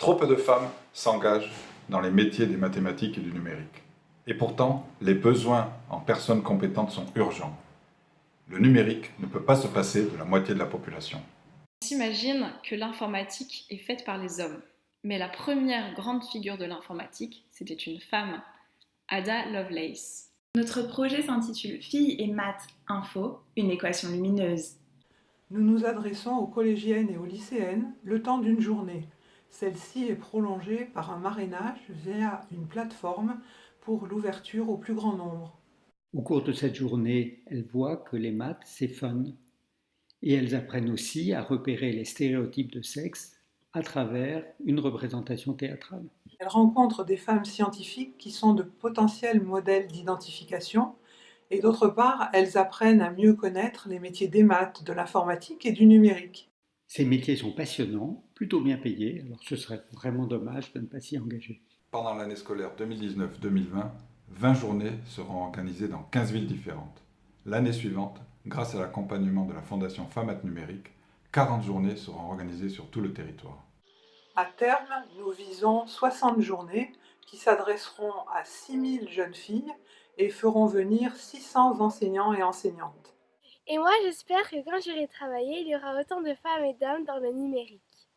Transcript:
Trop peu de femmes s'engagent dans les métiers des mathématiques et du numérique. Et pourtant, les besoins en personnes compétentes sont urgents. Le numérique ne peut pas se passer de la moitié de la population. On s'imagine que l'informatique est faite par les hommes. Mais la première grande figure de l'informatique, c'était une femme, Ada Lovelace. Notre projet s'intitule Filles et maths info, une équation lumineuse. Nous nous adressons aux collégiennes et aux lycéennes le temps d'une journée. Celle-ci est prolongée par un marrainage via une plateforme pour l'ouverture au plus grand nombre. Au cours de cette journée, elles voient que les maths, c'est fun. Et elles apprennent aussi à repérer les stéréotypes de sexe à travers une représentation théâtrale. Elles rencontrent des femmes scientifiques qui sont de potentiels modèles d'identification et d'autre part, elles apprennent à mieux connaître les métiers des maths, de l'informatique et du numérique. Ces métiers sont passionnants, plutôt bien payés, alors ce serait vraiment dommage de ne pas s'y engager. Pendant l'année scolaire 2019-2020, 20 journées seront organisées dans 15 villes différentes. L'année suivante, grâce à l'accompagnement de la Fondation FAMAT Numérique, 40 journées seront organisées sur tout le territoire. À terme, nous visons 60 journées qui s'adresseront à 6000 jeunes filles et feront venir 600 enseignants et enseignantes. Et moi, j'espère que quand j'irai travailler, il y aura autant de femmes et d'hommes dans le numérique.